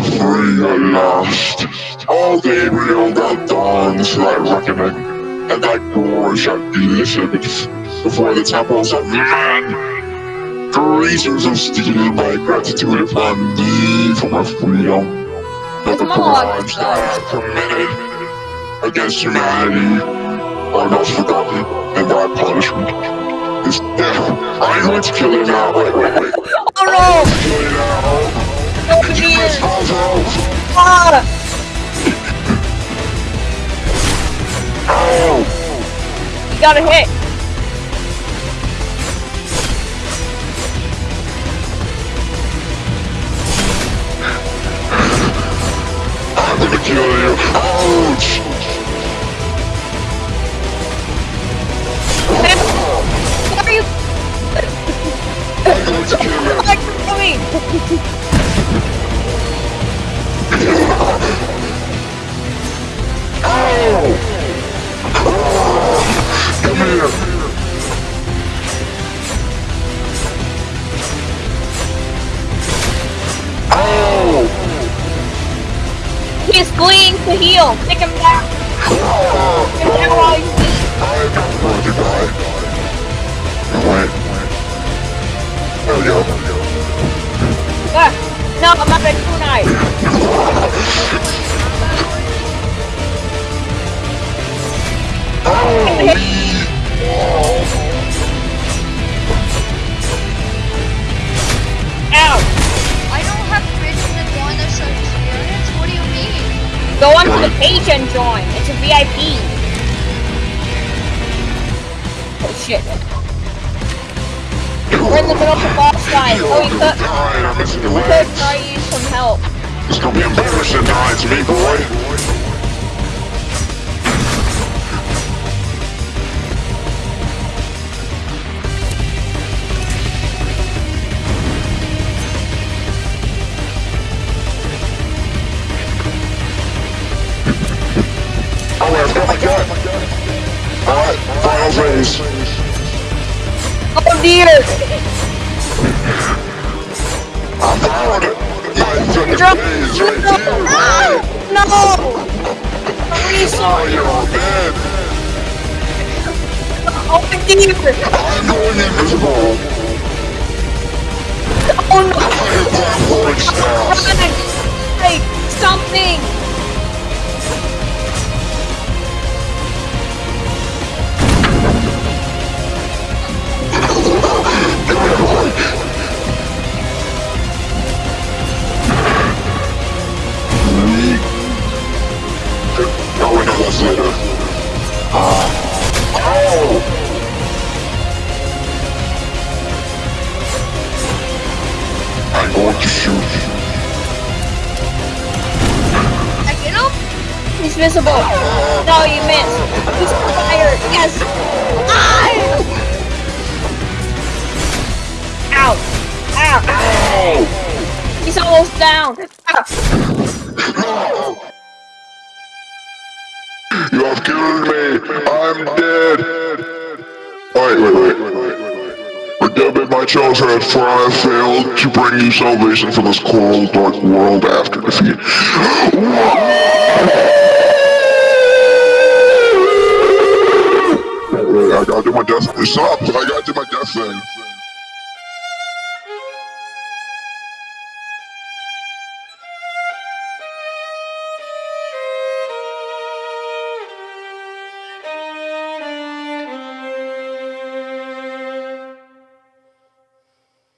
I'm free at last. All Gabriel got done, slight reckoning, and I shall be listened before the temples of man. Creatures of steel, my gratitude upon thee for my freedom. But the crimes that I have committed against humanity are not forgotten, and thy punishment is death. I'm going to kill you now. Wait, wait, wait. Oh no! You got a hit. He's fleeing to heal. Take him down. Weak. I'm going to ah, die. No, I'm not a kunai. Go onto the page and join. It's a VIP. Oh shit. We're in the middle of the boss fight. Oh, we could, we could try to use some help. It's gonna be embarrassing dying to me, boy. Alright, final phase. Oh dear! I found it. My Drop- right no! here? No! Oh, you're dead. Oh dear! I'm going invisible. Oh no! He's visible. No, you missed. He's fired. Yes. Ah! Ow. Ow. Oh! He's almost down. Ah. You have killed me! I'm dead! Wait, wait, wait, wait. My children, for I failed to bring you salvation from this cold, dark world after defeat. Death. Stop! I gotta do my death thing.